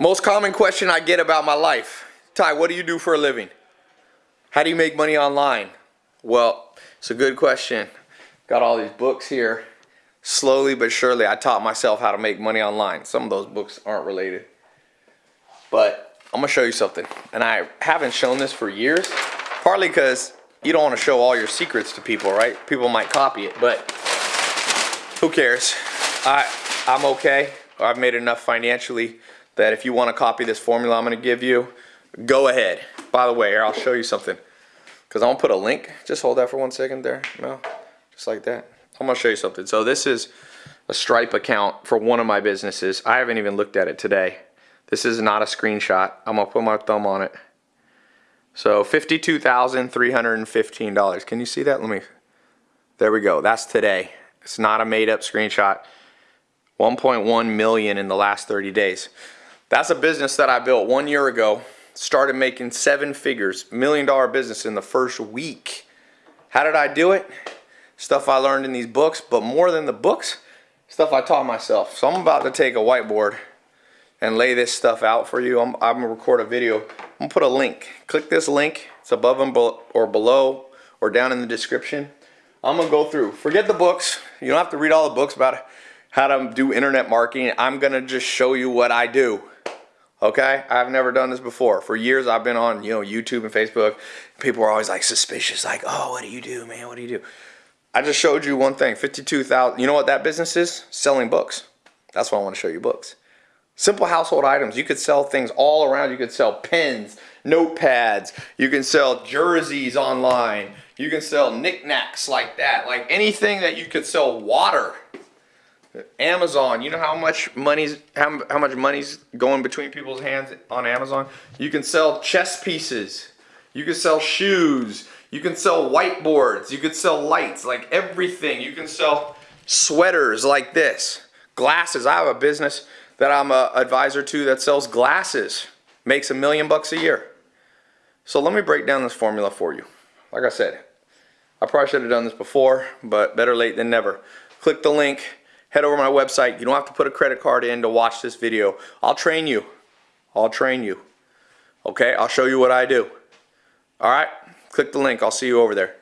Most common question I get about my life. Ty, what do you do for a living? How do you make money online? Well, it's a good question. Got all these books here. Slowly but surely, I taught myself how to make money online. Some of those books aren't related. But I'm gonna show you something. And I haven't shown this for years, partly because you don't wanna show all your secrets to people, right? People might copy it, but who cares? I, I'm okay. I've made enough financially that if you wanna copy this formula I'm gonna give you, go ahead. By the way, here, I'll show you something. Cause I'm gonna put a link. Just hold that for one second there, Mel. Just like that. I'm gonna show you something. So this is a Stripe account for one of my businesses. I haven't even looked at it today. This is not a screenshot. I'm gonna put my thumb on it. So $52,315. Can you see that? Let me, there we go. That's today. It's not a made up screenshot. 1.1 million in the last 30 days. That's a business that I built one year ago. Started making seven figures, million dollar business in the first week. How did I do it? Stuff I learned in these books, but more than the books, stuff I taught myself. So I'm about to take a whiteboard and lay this stuff out for you. I'm, I'm gonna record a video. I'm gonna put a link. Click this link. It's above and or below or down in the description. I'm gonna go through. Forget the books. You don't have to read all the books about how to do internet marketing. I'm gonna just show you what I do. Okay, I've never done this before. For years, I've been on you know YouTube and Facebook. People are always like suspicious, like, "Oh, what do you do, man? What do you do?" I just showed you one thing, 52,000. You know what that business is? Selling books. That's why I want to show you books. Simple household items. You could sell things all around. You could sell pens, notepads. You can sell jerseys online. You can sell knickknacks like that. Like anything that you could sell water. Amazon, you know how much money's how, how much money's going between people's hands on Amazon? You can sell chess pieces. You can sell shoes. You can sell whiteboards. You can sell lights, like everything. You can sell sweaters like this. Glasses. I have a business that I'm a advisor to that sells glasses. Makes a million bucks a year. So let me break down this formula for you. Like I said, I probably should have done this before, but better late than never. Click the link, head over to my website. You don't have to put a credit card in to watch this video. I'll train you. I'll train you. Okay, I'll show you what I do. All right, click the link. I'll see you over there.